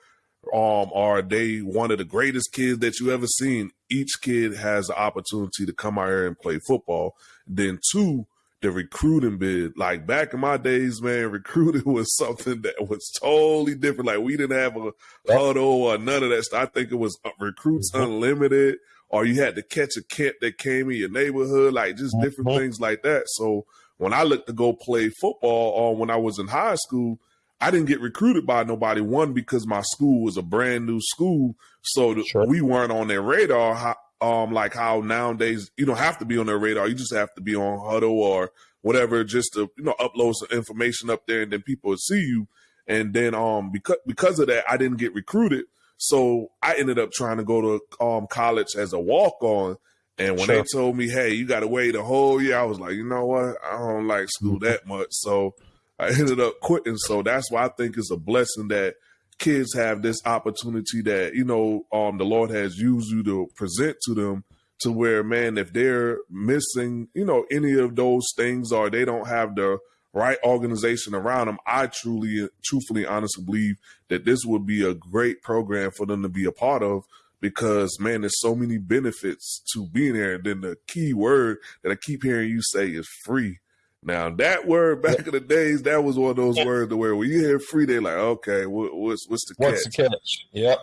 um, are they one of the greatest kids that you ever seen? Each kid has the opportunity to come out here and play football. Then two, the recruiting bid. Like back in my days, man, recruiting was something that was totally different. Like we didn't have a Hudl or none of that stuff. I think it was uh, recruits mm-hmm. unlimited, or you had to catch a kid that came in your neighborhood, like just different mm-hmm. things like that. So when I looked to go play football, or uh, when I was in high school, I didn't get recruited by nobody. One because my school was a brand new school, so sure. we weren't on their radar. How, um, like how nowadays you don't have to be on their radar. You just have to be on Hudl or whatever, just to you know upload some information up there, and then people see you. And then um because because of that, I didn't get recruited. So I ended up trying to go to um college as a walk on. And when sure. they told me, "Hey, you got to wait a whole year," I was like, "You know what? I don't like school mm-hmm. that much." So I ended up quitting. So that's why I think it's a blessing that kids have this opportunity that, you know, um, the Lord has used you to present to them to where, man, if they're missing, you know, any of those things or they don't have the right organization around them, I truly, truthfully, honestly believe that this would be a great program for them to be a part of because man, there's so many benefits to being there. And then the key word that I keep hearing you say is free. Now that word back in the days, that was one of those words to where when you hear free, they're like, okay, what, what's what's the catch? what's the catch? Yep.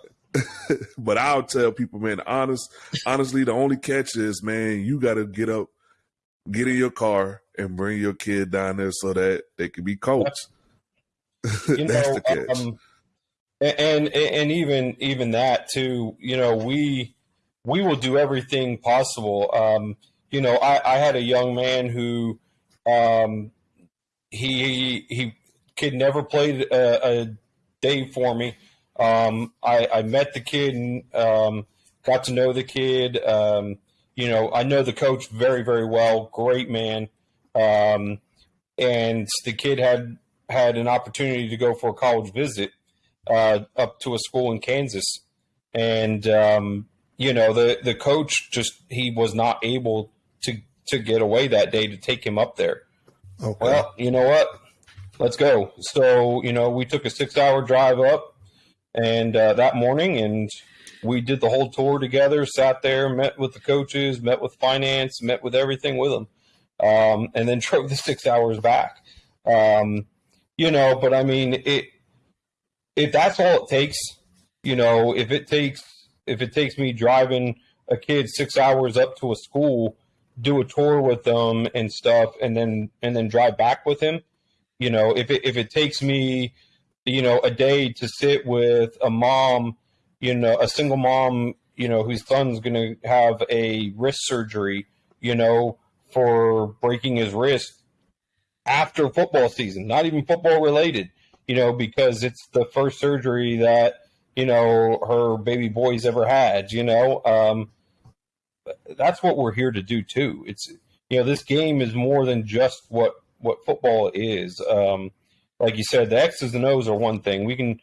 but I'll tell people, man, honest, honestly, the only catch is, man, you got to get up, get in your car, and bring your kid down there so that they can be coached. That's, That's know, the catch. Um, and and even even that too, you know, we we will do everything possible. Um, you know, I, I had a young man who um, he he he kid never played a, a day for me. Um, I, I met the kid and um, got to know the kid. Um, you know, I know the coach very very well. Great man. Um, and the kid had had an opportunity to go for a college visit uh, up to a school in Kansas, and um, you know the the coach just he was not able to to get away that day to take him up there. Okay. Well, you know what? Let's go. So, you know, we took a six hour drive up and uh, that morning and we did the whole tour together, sat there, met with the coaches, met with finance, met with everything with them, um, and then drove the six hours back. Um, you know, but I mean, it, if that's all it takes, you know, if it takes, if it takes me driving a kid six hours up to a school do a tour with them and stuff and then and then drive back with him you know if it, if it takes me you know a day to sit with a mom you know a single mom you know whose son's going to have a wrist surgery you know for breaking his wrist after football season, not even football related, you know, because it's the first surgery that, you know, her baby boy's ever had, you know. Um, that's what we're here to do too. It's you know, this game is more than just what what football is. Um, like you said, the X's and O's are one thing. We can,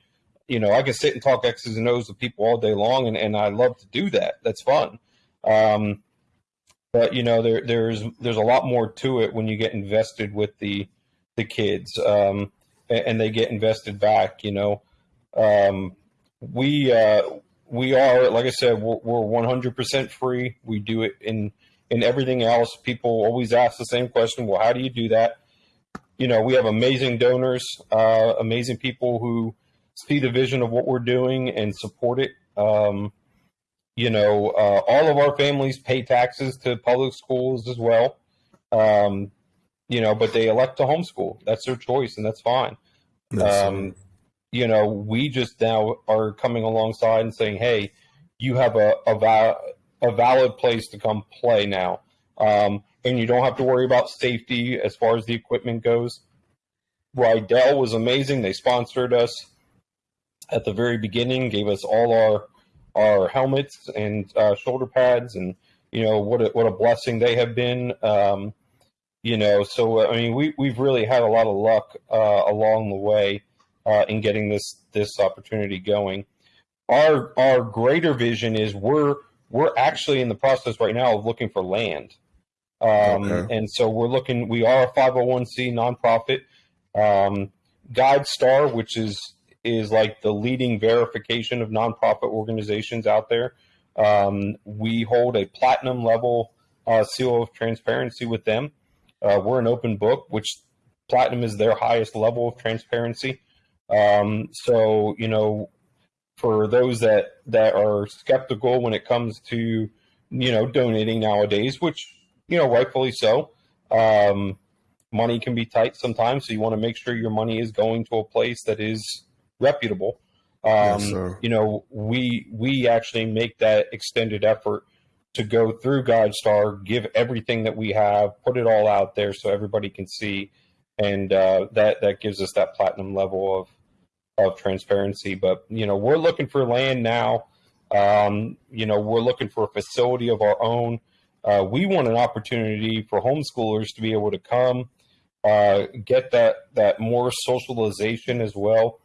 you know, I can sit and talk X's and O's with people all day long, and, and I love to do that. That's fun. Um, but you know, there there's there's a lot more to it when you get invested with the the kids, um, and, and, they get invested back. You know, um, we uh, we are like I said, we're, we're 100% free. We do it in in everything else. People always ask the same question: Well, how do you do that? You know, we have amazing donors, uh, amazing people who see the vision of what we're doing and support it. Um, you know, uh, all of our families pay taxes to public schools as well. Um, you know, but they elect to homeschool. That's their choice, and that's fine. That's um, you know, we just now are coming alongside and saying, "Hey, you have a a, a valid place to come play now, um, and you don't have to worry about safety as far as the equipment goes." Riddell was amazing. They sponsored us at the very beginning, gave us all our our helmets and uh, shoulder pads, and you know what a, what a blessing they have been. Um, you know, so I mean, we we've really had a lot of luck uh, along the way uh, in getting this this opportunity going. Our our greater vision is we're we're actually in the process right now of looking for land. Um, okay. And so we're looking, we are a 501c nonprofit. Um, GuideStar, which is is like the leading verification of nonprofit organizations out there. Um, we hold a platinum level uh, seal of transparency with them. Uh, we're an open book, which platinum is their highest level of transparency. Um, so, you know, for those that, that are skeptical when it comes to, you know, donating nowadays, which, you know, rightfully so, um, money can be tight sometimes. So you want to make sure your money is going to a place that is reputable. Um, yes, you know, we we actually make that extended effort to go through GuideStar, give everything that we have, put it all out there so everybody can see, and uh, that that gives us that platinum level of of transparency. But you know, we're looking for land now. Um, you know, we're looking for a facility of our own. Uh, we want an opportunity for homeschoolers to be able to come, uh, get that that more socialization as well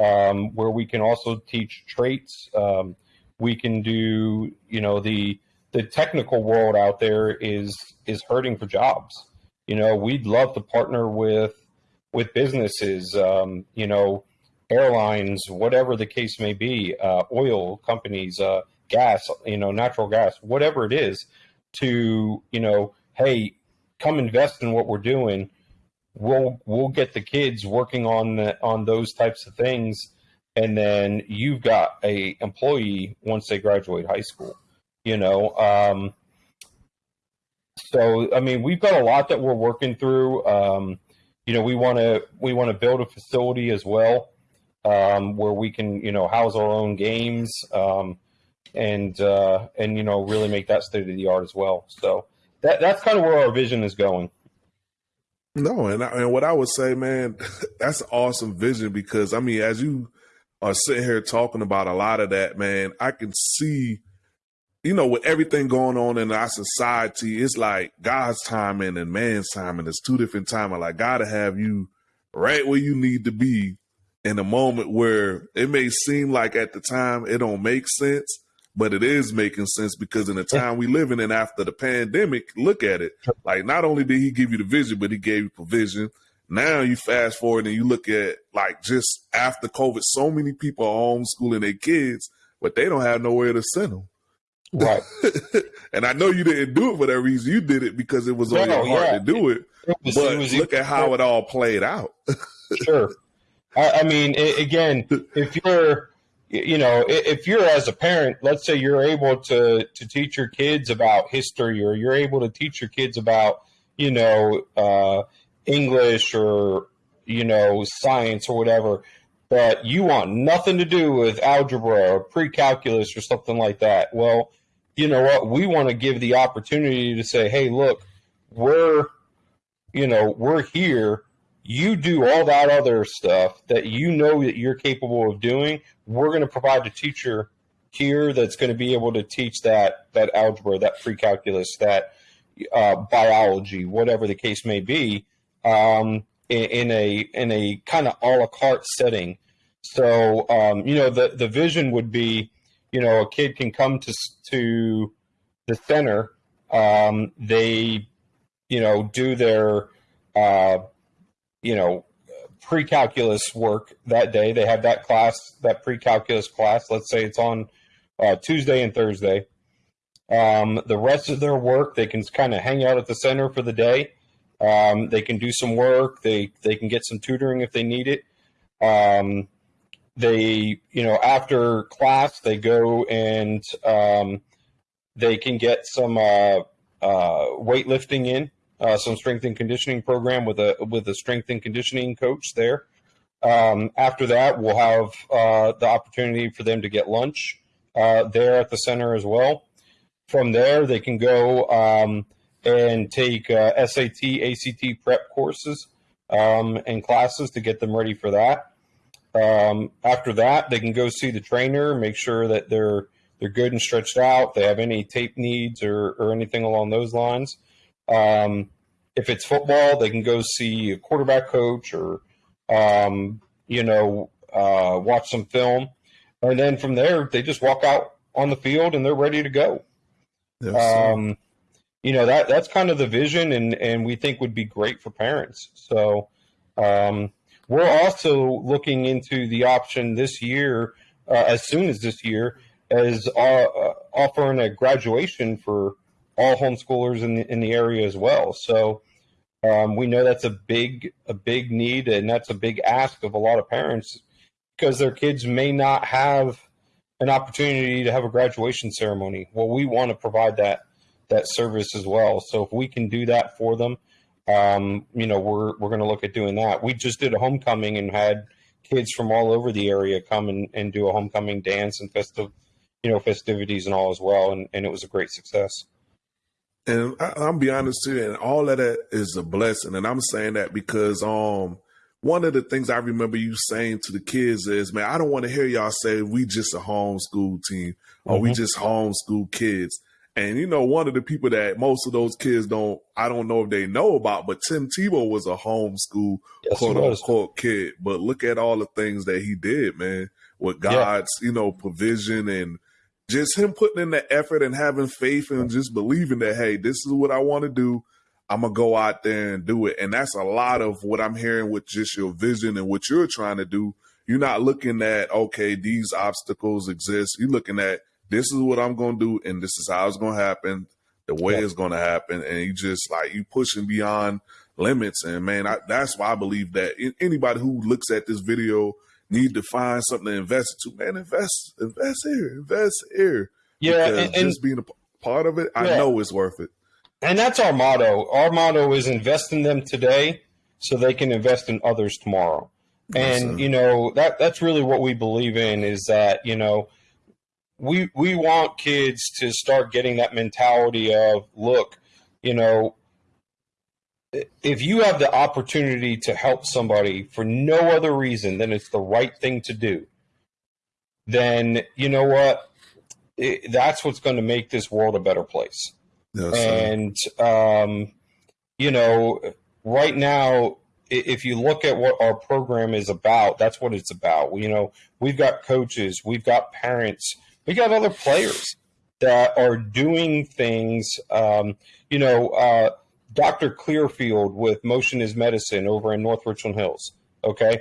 um, where we can also teach traits. Um, we can do, you know, the the technical world out there is is hurting for jobs. You know, we'd love to partner with with businesses, um, you know, airlines, whatever the case may be, uh, oil companies, uh, gas, you know, natural gas, whatever it is, to you know, hey, come invest in what we're doing. We'll we'll get the kids working on the, on those types of things. And then you've got a employee once they graduate high school you know um, so i mean we've got a lot that we're working through. Um, you know we want to we want to build a facility as well um, where we can you know house our own games um, and uh, and you know really make that state of the art as well so that that's kind of where our vision is going no, and I, and what I would say, man, that's an awesome vision because I mean, as you are sitting here talking about a lot of that, man, I can see, you know, with everything going on in our society, it's like God's timing and man's timing. It's two different timing. Like God to have you right where you need to be in a moment where it may seem like at the time it don't make sense, but it is making sense because in the time we live in and after the pandemic, look at it. Like not only did he give you the vision, but he gave you provision. Now you fast forward and you look at like just after COVID, so many people are homeschooling their kids, but they don't have nowhere to send them. Right. and I know you didn't do it for that reason. You did it because it was on your heart yeah. to do it. it was, but it was, look at how it all played out. sure. I, I mean, it, again, if you're you know, if you're as a parent, let's say you're able to to teach your kids about history, or you're able to teach your kids about, you know, uh, English or you know science or whatever, but you want nothing to do with algebra or pre-calculus or something like that. Well, you know what? We want to give the opportunity to say, hey, look, we're you know, we're here. You do all that other stuff that you know that you're capable of doing. We're going to provide a teacher here that's going to be able to teach that that algebra, that pre-calculus, that uh, biology, whatever the case may be, um, in, in, a in a kind of a la carte setting. So um, you know the the vision would be, you know, a kid can come to to the center. Um, they, you know, do their, uh, you know, pre-calculus work that day. They have that class, that pre-calculus class. Let's say it's on uh, Tuesday and Thursday. Um, the rest of their work, they can kind of hang out at the center for the day. Um, they can do some work. They they can get some tutoring if they need it. Um, they you know after class they go and um, they can get some uh, uh, weightlifting in, uh, some strength and conditioning program with a with a strength and conditioning coach there. Um, after that, we'll have uh, the opportunity for them to get lunch uh, there at the center as well. From there, they can go um, and take uh, SAT, ACT prep courses um, and classes to get them ready for that. Um, after that, they can go see the trainer, make sure that they're they're good and stretched out. They have any tape needs or, or anything along those lines. Um, if it's football, they can go see a quarterback coach or um, you know uh, watch some film and then from there they just walk out on the field and they're ready to go. Um, you know that that's kind of the vision, and and we think would be great for parents. So um, we're also looking into the option this year, uh, as soon as this year, as uh, uh, offering a graduation for all homeschoolers in the, in the area as well. So um, we know that's a big a big need, and that's a big ask of a lot of parents because their kids may not have an opportunity to have a graduation ceremony. Well, we want to provide that that service as well. So if we can do that for them, um, you know, we're we're going to look at doing that. We just did a homecoming and had kids from all over the area come and, and do a homecoming dance and festive, you know, festivities and all as well, and, and it was a great success. And I, am be honest too, and all of that is a blessing. And I'm saying that because um one of the things I remember you saying to the kids is, man, I don't want to hear y'all say we just a homeschool team or mm-hmm. we just homeschool kids. And you know, one of the people that most of those kids don't, I don't know if they know about, but Tim Tebow was a homeschool yes, quote unquote kid. But look at all the things that he did, man, with God's, yeah. you know, provision and just him putting in the effort and having faith and just believing that, hey, this is what I want to do. I'm gonna go out there and do it. And that's a lot of what I'm hearing with just your vision and what you're trying to do. You're not looking at, okay, these obstacles exist. You're looking at this is what I'm gonna do and this is how it's gonna happen, the way yeah. it's gonna happen. And you just like you pushing beyond limits. And man, I, that's why I believe that anybody who looks at this video need to find something to invest into. Man, invest, invest here, invest here. Yeah, and, and, just being a part of it, yeah. I know it's worth it and that's our motto. Our motto is invest in them today so they can invest in others tomorrow. And you know that that's really what we believe in is that you know we we want kids to start getting that mentality of look, you know, if you have the opportunity to help somebody for no other reason than it's the right thing to do, then you know what? It, that's what's going to make this world a better place. Yes, and um, you know, right now, if you look at what our program is about, that's what it's about. You know, we've got coaches, we've got parents, we got other players that are doing things. Um, you know, uh, Dr. Clearfield with Motion is Medicine over in North Richland Hills. Okay,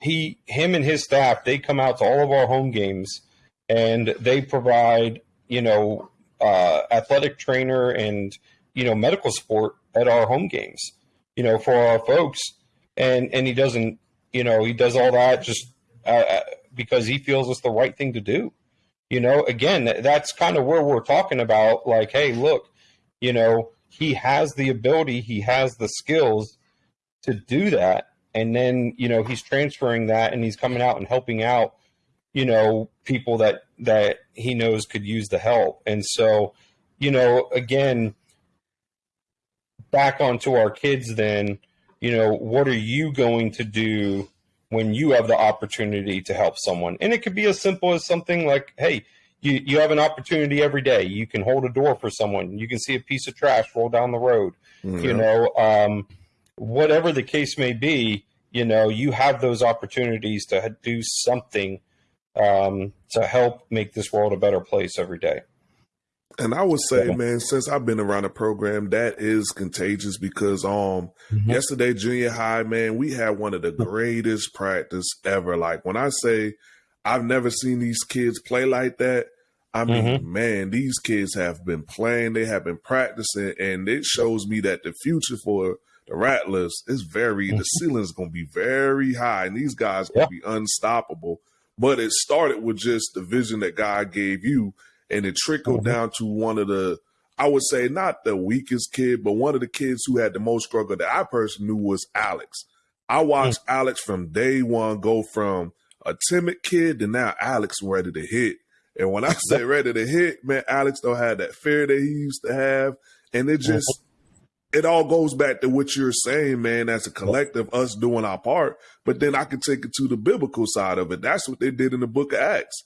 he, him, and his staff they come out to all of our home games and they provide you know uh, athletic trainer and you know medical support at our home games. You know, for our folks, and and he doesn't. You know, he does all that just uh, uh because he feels it's the right thing to do. You know, again, that's kind of where we're talking about. Like, hey, look, you know, he has the ability, he has the skills to do that, and then you know he's transferring that, and he's coming out and helping out you know people that that he knows could use the help and so you know again back onto our kids then, you know, what are you going to do when you have the opportunity to help someone? And it could be as simple as something like, hey, you, you have an opportunity every day. You can hold a door for someone. You can see a piece of trash roll down the road. Mm-hmm. You know, um, whatever the case may be, you know, you have those opportunities to do something um, to help make this world a better place every day. And I would say, man, since I've been around the program, that is contagious because um mm-hmm. yesterday junior high, man, we had one of the greatest practice ever. Like when I say I've never seen these kids play like that, I mean, mm-hmm. man, these kids have been playing, they have been practicing, and it shows me that the future for the Rattlers is very mm-hmm. the ceiling is gonna be very high, and these guys gonna be unstoppable. But it started with just the vision that God gave you and it trickled mm-hmm. down to one of the I would say not the weakest kid, but one of the kids who had the most struggle that I personally knew was Alex. I watched mm-hmm. Alex from day one go from a timid kid to now Alex ready to hit. And when I say ready to hit, man, Alex don't have that fear that he used to have. And it just mm-hmm. it all goes back to what you're saying, man, as a collective, us doing our part. But then I can take it to the biblical side of it. That's what they did in the book of Acts.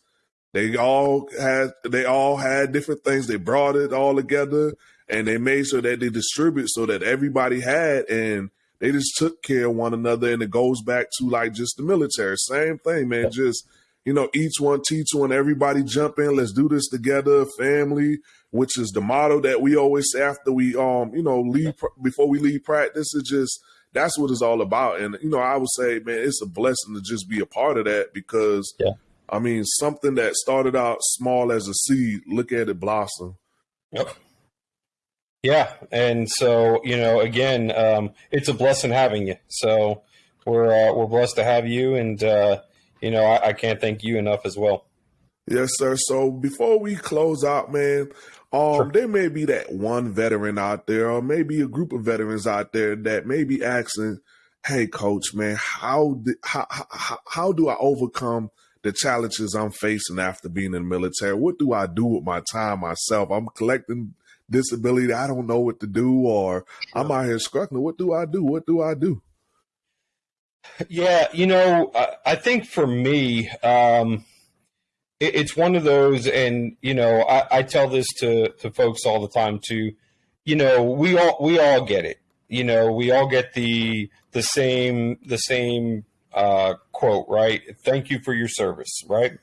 They all had they all had different things. They brought it all together and they made sure that they distribute so that everybody had and they just took care of one another and it goes back to like just the military. Same thing, man. Just you know, each one teach one, everybody jump in, let's do this together, family, which is the motto that we always say after we um, you know, leave before we leave practice. Is just that's what it's all about. And you know, I would say, man, it's a blessing to just be a part of that because yeah. I mean, something that started out small as a seed, look at it blossom. Yep. Yeah, and so you know, again, um, it's a blessing having you. So we're uh, we're blessed to have you, and uh, you know, I, I, can't thank you enough as well. Yes, sir. So before we close out, man, um, sure. there may be that one veteran out there, or maybe a group of veterans out there that may be asking, "Hey, coach, man, how how, how how do I overcome?" the challenges I'm facing after being in the military. What do I do with my time myself? I'm collecting disability. I don't know what to do, or I'm out here struggling. What do I do? What do I do? Yeah, you know, I think for me, um, it, it's one of those, and you know, I, I tell this to to folks all the time too. You know, we all we all get it. You know, we all get the the same the same uh, quote, right? Thank you for your service, right?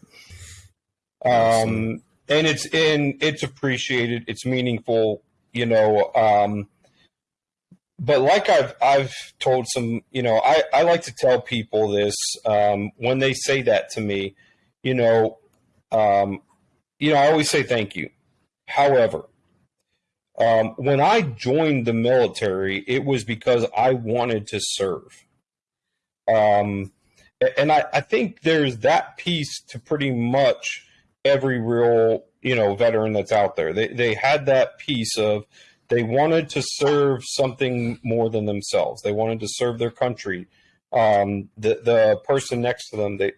Um, and it's in it's appreciated, it's meaningful, you know. Um, but like I've I've told some, you know, I, I like to tell people this um, when they say that to me, you know, um, you know, I always say thank you. However, um, when I joined the military, it was because I wanted to serve. Um, and I, I think there's that piece to pretty much every real you know veteran that's out there. They they had that piece of they wanted to serve something more than themselves. They wanted to serve their country. Um, the the person next to them they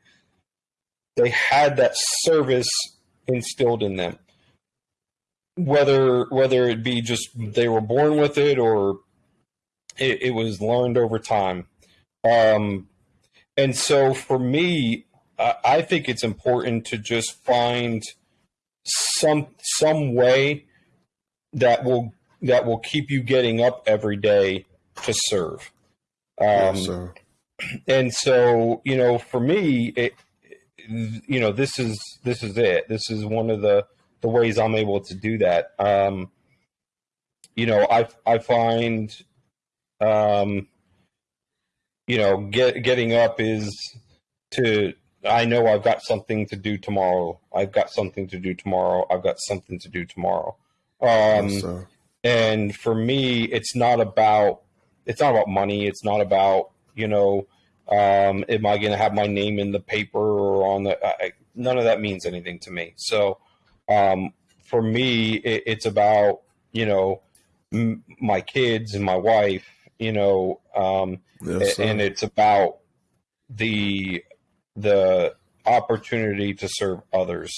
they had that service instilled in them. Whether whether it be just they were born with it or it, it was learned over time. Um, and so for me, I think it's important to just find some some way that will that will keep you getting up every day to serve. Um. And so, you know, for me, it, you know, this is this is it. This is one of the the ways I'm able to do that. Um, you know, I I find um, you know, get, getting up is to, I know I've got something to do tomorrow. I've got something to do tomorrow. I've got something to do tomorrow. Um, yes, and for me, it's not about, it's not about money. It's not about, you know, um, am I going to have my name in the paper or on the, I, none of that means anything to me. So, um, for me, it, it's about, you know, m- my kids and my wife, you know, um, yes, and it's about the the opportunity to serve others.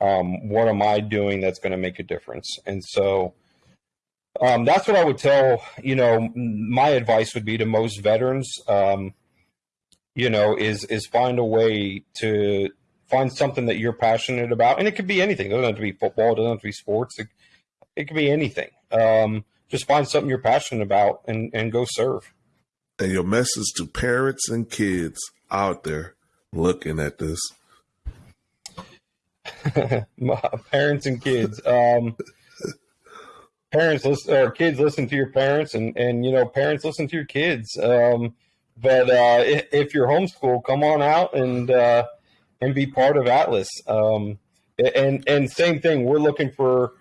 Um, what am I doing that's going to make a difference? And so, Um, that's what I would tell. You know, my advice would be to most veterans. Um, you know, is is find a way to find something that you're passionate about, and it could be anything. It doesn't have to be football. It doesn't have to be sports. It, it could be anything. Um, just find something you're passionate about and and go serve. And your message to parents and kids out there looking at this. parents and kids. Um, parents listen or kids listen to your parents and and you know parents listen to your kids um, but uh, if, if, you're homeschooled come on out and uh, and be part of atlas um, and and same thing we're looking for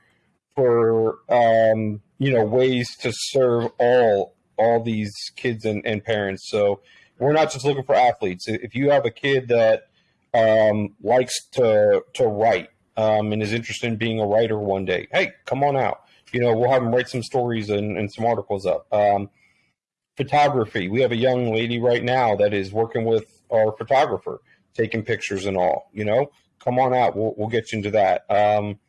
for um, you know ways to serve all all these kids and, and parents so we're not just looking for athletes if you have a kid that um, likes to to write um, and is interested in being a writer one day hey come on out you know, we'll have them write some stories and, and some articles up. Um, photography. We have a young lady right now that is working with our photographer, taking pictures and all. You know, come on out. We'll we'll get you into that. Um,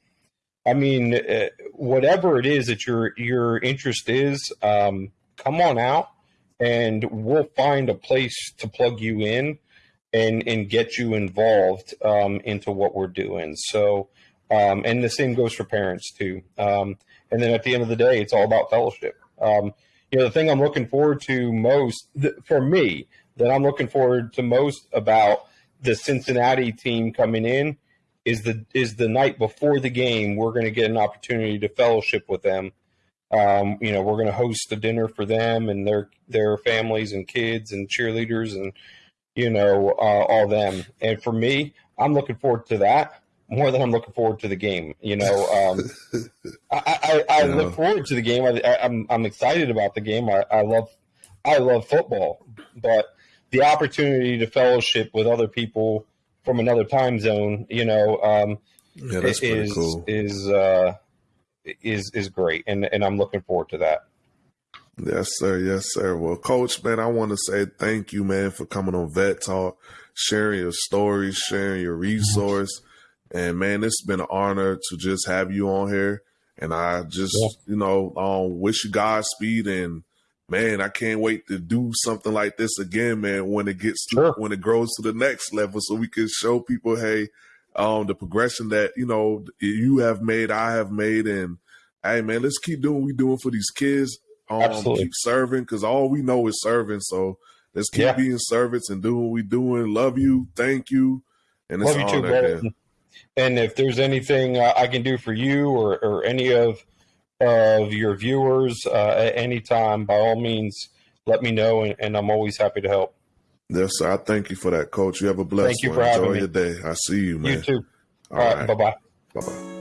I mean, uh, whatever it is that your your interest is, um, come on out, and we'll find a place to plug you in, and and get you involved um, into what we're doing. So, um, and the same goes for parents too. Um, and then at the end of the day, it's all about fellowship. Um, you know, the thing I'm looking forward to most th- for me that I'm looking forward to most about the Cincinnati team coming in is the is the night before the game. We're going to get an opportunity to fellowship with them. Um, you know, we're going to host a dinner for them and their their families and kids and cheerleaders and you know uh, all them. And for me, I'm looking forward to that more than I'm looking forward to the game. You know, um, I, I, I look forward to the game. I, am I'm, I'm excited about the game. I, I love I love football, but the opportunity to fellowship with other people from another time zone, you know, um, yeah, that's is cool. is uh, is is great, and and I'm looking forward to that. Yes, sir. Yes, sir. Well, Coach, man, I want to say thank you, man, for coming on Vet Talk, sharing your stories, sharing your resource. And man, it's been an honor to just have you on here. And I just, yeah. you know, um, wish you Godspeed. And man, I can't wait to do something like this again, man, when it gets to, sure. when it grows to the next level so we can show people, hey, um, the progression that, you know, you have made, I have made. And hey, man, let's keep doing what we're doing for these kids. Um, Absolutely. keep serving because all we know is serving. So let's keep yeah. being servants and doing what we're doing. Love you. Thank you. And it's Love you too. And if there's anything uh, I can do for you or, or any of of your viewers uh, at any time, by all means, let me know, and, and, I'm always happy to help. Yes, sir. I thank you for that, Coach. You have a blessed thank you one. For Enjoy your day. I see you, man. You too. all, all right. right. Bye bye. Bye bye.